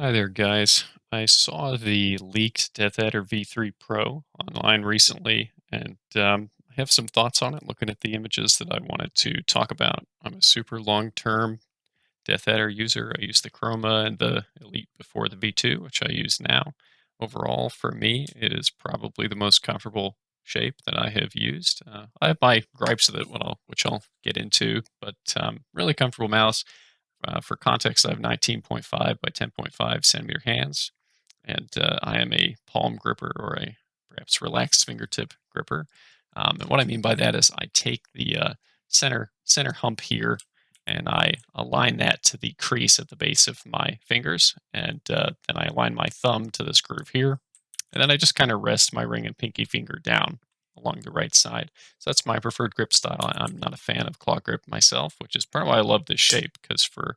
Hi there, guys. I saw the leaked Death Adder V3 Pro online recently, and um, I have some thoughts on it, looking at the images that I wanted to talk about. I'm a super long-term Death Adder user. I use the Chroma and the Elite before the V2, which I use now. Overall, for me, it is probably the most comfortable shape that I have used. Uh, I have my gripes with it, which I'll, which I'll get into, but um, really comfortable mouse. Uh, for context, I have 19.5 by 10.5 centimeter hands, and uh, I am a palm gripper or a perhaps relaxed fingertip gripper. Um, and what I mean by that is I take the uh, center center hump here and I align that to the crease at the base of my fingers, and uh, then I align my thumb to this groove here, and then I just kind of rest my ring and pinky finger down along the right side. So that's my preferred grip style. I'm not a fan of claw grip myself, which is part of why I love this shape because for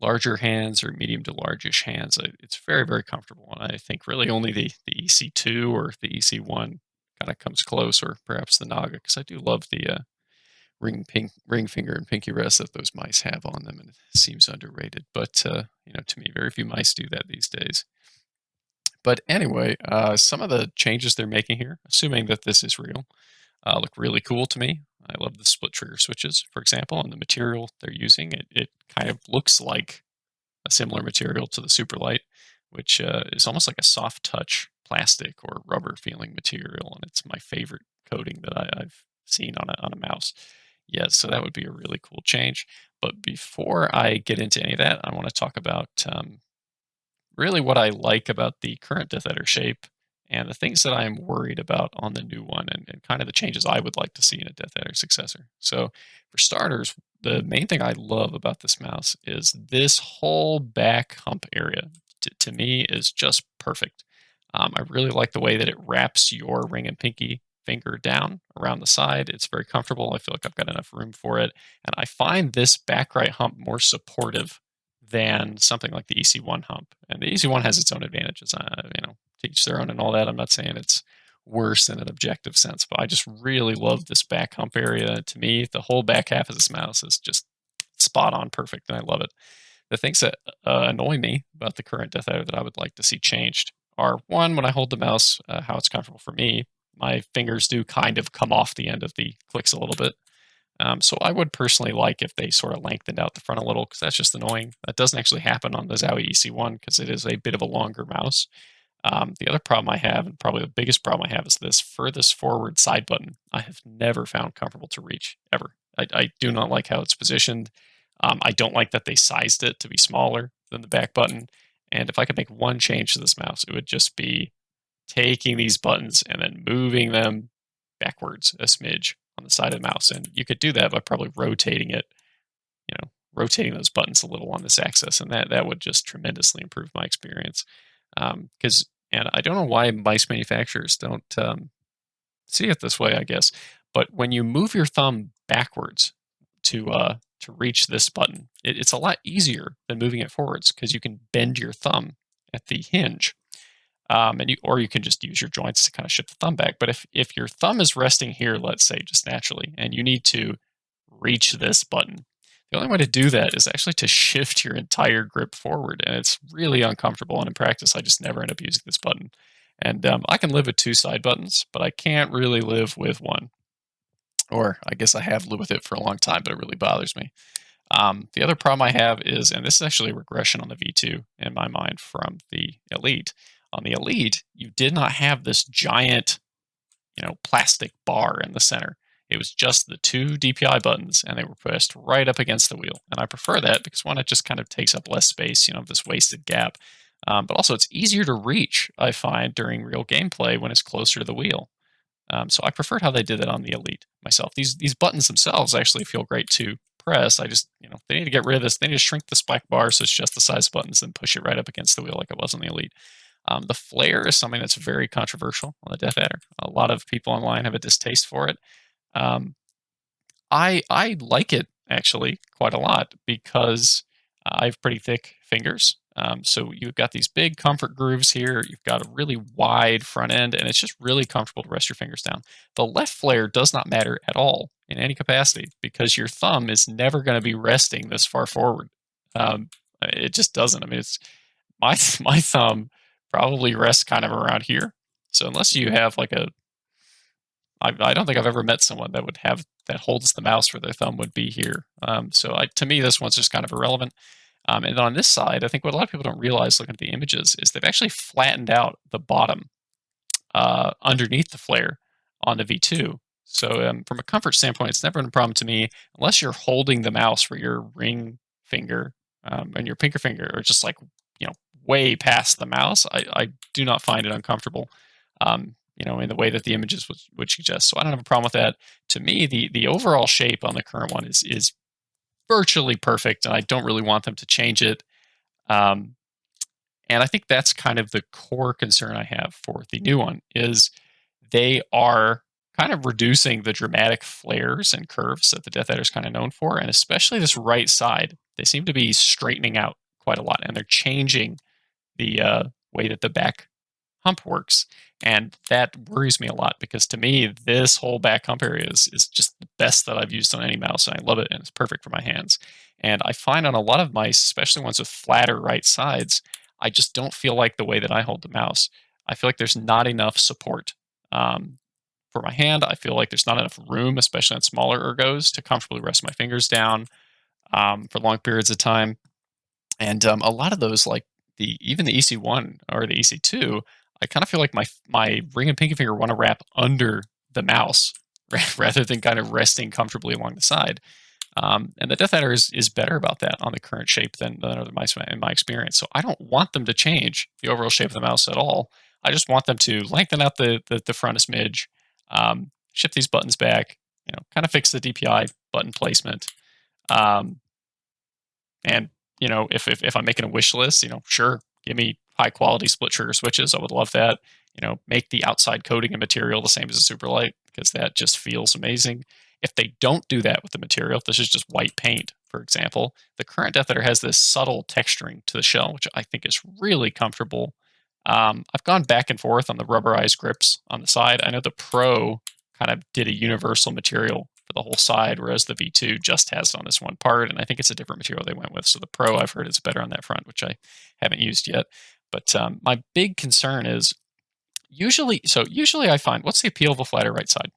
larger hands or medium to largish hands, it's very, very comfortable. And I think really only the, the EC2 or the EC1 kind of comes close, or perhaps the Naga, because I do love the uh, ring pink, ring finger and pinky rest that those mice have on them, and it seems underrated. But uh, you know, to me, very few mice do that these days. But anyway, uh, some of the changes they're making here, assuming that this is real, uh, look really cool to me. I love the split trigger switches, for example, and the material they're using. It, it kind of looks like a similar material to the Superlight, which uh, is almost like a soft touch plastic or rubber feeling material, and it's my favorite coating that I, have seen on a, on a mouse. Yeah, so that would be a really cool change. But before I get into any of that, I want to talk about um, really what I like about the current Death Adder shape and the things that I'm worried about on the new one and, and, kind of the changes I would like to see in a Death Adder successor. So for starters, the main thing I love about this mouse is this whole back hump area to, to me is just perfect. Um, I really like the way that it wraps your ring and pinky finger down around the side. It's very comfortable. I feel like I've got enough room for it. And I find this back right hump more supportive than something like the EC1 hump. And the EC1 has its own advantages. Uh, you know, teach their own and all that. I'm not saying it's worse in an objective sense, but I just really love this back hump area. To me, the whole back half of this mouse is just spot on perfect, and I love it. The things that uh, annoy me about the current Death Adder that I would like to see changed are one, when I hold the mouse, uh, how it's comfortable for me. My fingers do kind of come off the end of the clicks a little bit. Um, so I would personally like if they sort of lengthened out the front a little because that's just annoying. That doesn't actually happen on the Zowie EC1 because it is a bit of a longer mouse. Um, the other problem I have, and probably the biggest problem I have, is this furthest forward side button. I have never found comfortable to reach ever. I, I do not like how it's positioned. Um, I don't like that they sized it to be smaller than the back button. And if I could make one change to this mouse, it would just be taking these buttons and then moving them backwards a smidge on the side of the mouse. And you could do that by probably rotating it, you know, rotating those buttons a little on this axis. And that, that would just tremendously improve my experience. Because, um, and I don't know why mice manufacturers don't um, see it this way, I guess. But when you move your thumb backwards to uh, to reach this button, it, it's a lot easier than moving it forwards because you can bend your thumb at the hinge um, and you, or you can just use your joints to kind of shift the thumb back. But if, if your thumb is resting here, let's say just naturally, and you need to reach this button, the only way to do that is actually to shift your entire grip forward. And it's really uncomfortable. And in practice, I just never end up using this button. And um, I can live with two side buttons, but I can't really live with one. Or I guess I have lived with it for a long time, but it really bothers me. Um, the other problem I have is, and this is actually a regression on the V2 in my mind from the Elite, on the Elite, you did not have this giant, you know, plastic bar in the center. It was just the two DPI buttons, and they were pressed right up against the wheel. And I prefer that because one, it just kind of takes up less space, you know, this wasted gap. Um, but also, it's easier to reach, I find, during real gameplay when it's closer to the wheel. Um, so I preferred how they did that on the Elite myself. These these buttons themselves actually feel great to press. I just, you know, they need to get rid of this. They need to shrink the spike bar so it's just the size buttons and push it right up against the wheel like it was on the Elite. Um, the flare is something that's very controversial on the Death Adder. A lot of people online have a distaste for it. Um, I I like it actually quite a lot because I have pretty thick fingers. Um, so you've got these big comfort grooves here. You've got a really wide front end, and it's just really comfortable to rest your fingers down. The left flare does not matter at all in any capacity because your thumb is never going to be resting this far forward. Um, it just doesn't. I mean, it's my my thumb probably rests kind of around here. So unless you have like a I, I don't think I've ever met someone that would have that holds the mouse where their thumb would be here. Um, so I, to me, this one's just kind of irrelevant. Um, and on this side, I think what a lot of people don't realize looking at the images is they've actually flattened out the bottom uh, underneath the flare on the V2. So um, from a comfort standpoint, it's never been a problem to me unless you're holding the mouse where your ring finger um, and your pinker finger are just like way past the mouse. I, I do not find it uncomfortable. Um, you know, in the way that the images would, would suggest. So I don't have a problem with that. To me, the the overall shape on the current one is is virtually perfect, and I don't really want them to change it. Um, and I think that's kind of the core concern I have for the new one is they are kind of reducing the dramatic flares and curves that the Death Adder is kind of known for, and especially this right side. They seem to be straightening out quite a lot, and they're changing the uh, way that the back hump works. And that worries me a lot because to me, this whole back hump area is, is just the best that I've used on any mouse. And I love it and it's perfect for my hands. And I find on a lot of mice, especially ones with flatter right sides, I just don't feel like the way that I hold the mouse. I feel like there's not enough support um, for my hand. I feel like there's not enough room, especially on smaller ergos, to comfortably rest my fingers down um, for long periods of time. And um, a lot of those, like the even the EC1 or the EC2, I kind of feel like my my ring and pinky finger want to wrap under the mouse rather than kind of resting comfortably along the side. Um, and the Death Adder is, is better about that on the current shape than, than other mice in my experience. So I don't want them to change the overall shape of the mouse at all. I just want them to lengthen out the, the, the front a smidge, um, shift these buttons back, you know, kind of fix the DPI button placement. Um, and, you know, if, if, if I'm making a wish list, you know, sure, give me high quality split trigger switches. I would love that. You know, make the outside coating and material the same as a Superlight because that just feels amazing. If they don't do that with the material, if this is just white paint, for example, the current Death Adder has this subtle texturing to the shell, which I think is really comfortable. Um, I've gone back and forth on the rubberized grips on the side. I know the Pro kind of did a universal material for the whole side, whereas the V2 just has it on this one part, and I think it's a different material they went with. So the Pro, I've heard, is better on that front, which I haven't used yet. But um, my big concern is usually, so usually I find, what's the appeal of a flatter right side?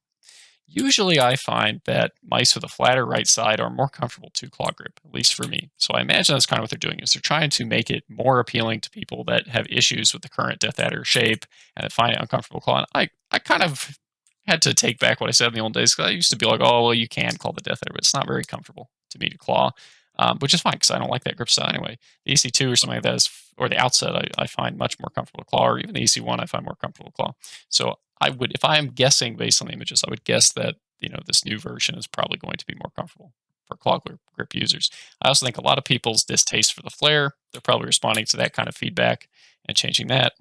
Usually I find that mice with a flatter right side are more comfortable to claw grip, at least for me. So I imagine that's kind of what they're doing is they're trying to make it more appealing to people that have issues with the current Death Adder shape and that find it uncomfortable clawing. I, I kind of had to take back what I said in the old days because I used to be like, oh, well, you can claw the Death Adder, but it's not very comfortable to me to claw um, which is fine because I don't like that grip style anyway. The EC2 or something like that is, or the outset, I, I find much more comfortable to claw, or even the EC1, I find more comfortable to claw. So I would, if I am guessing based on the images, I would guess that you know this new version is probably going to be more comfortable for claw grip, grip users. I also think a lot of people's distaste for the flare, they're probably responding to that kind of feedback and changing that.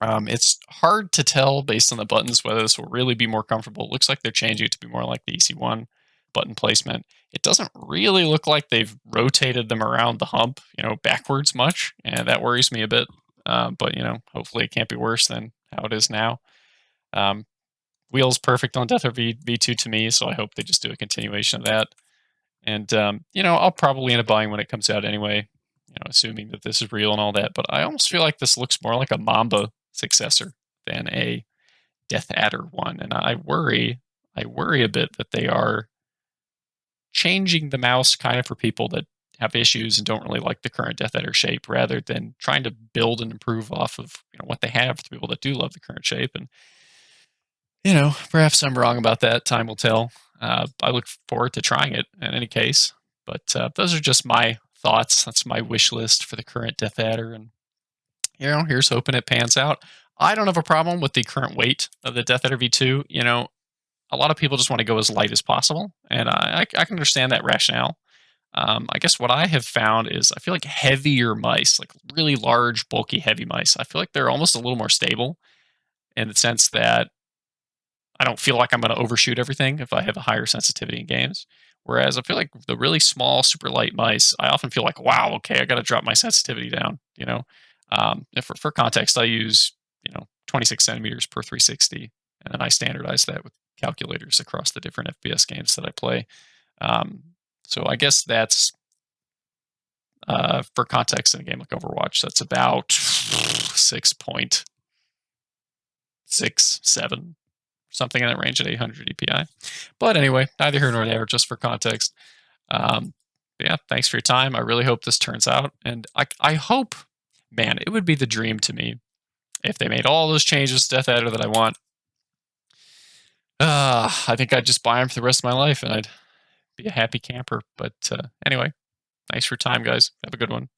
Um, it's hard to tell based on the buttons whether this will really be more comfortable. It looks like they're changing it to be more like the EC1 button placement. It doesn't really look like they've rotated them around the hump, you know, backwards much, and that worries me a bit. Uh, but you know, hopefully it can't be worse than how it is now. Um, wheels perfect on Death v V2 to me, so I hope they just do a continuation of that. And um, you know, I'll probably end up buying when it comes out anyway. You know, assuming that this is real and all that. But I almost feel like this looks more like a Mamba successor than a Death Adder one, and I worry, I worry a bit that they are changing the mouse kind of for people that have issues and don't really like the current Death Adder shape rather than trying to build and improve off of you know what they have for people that do love the current shape. And you know perhaps i'm wrong about that. Time will tell. Uh, i look forward to trying it in any case. But uh, those are just my thoughts. That's my wish list for the current Death Adder and you know here's hoping it pans out i don't have a problem with the current weight of the Death Adder v2 you know a lot of people just want to go as light as possible, and I, I can understand that rationale. Um, I guess what I have found is I feel like heavier mice, like really large, bulky, heavy mice, I feel like they're almost a little more stable in the sense that I don't feel like I'm going to overshoot everything if I have a higher sensitivity in games. Whereas I feel like the really small, super light mice, I often feel like, wow, okay, I got to drop my sensitivity down. You know, um, for, for context, I use you know 26 centimeters per 360, and then I standardize that with calculators across the different FPS games that I play. Um, so I guess that's Uh, for context, in a game like Overwatch, that's about six point six seven, something in that range at 800 DPI. But anyway, neither here nor there. Just for context. Um, yeah, thanks for your time. I really hope this turns out, and I I hope, man, it would be the dream to me if they made all those changes to Death Adder that I want. Uh, I think I'd just buy them for the rest of my life, and I'd be a happy camper. But uh, anyway, thanks for your time, guys. Have a good one.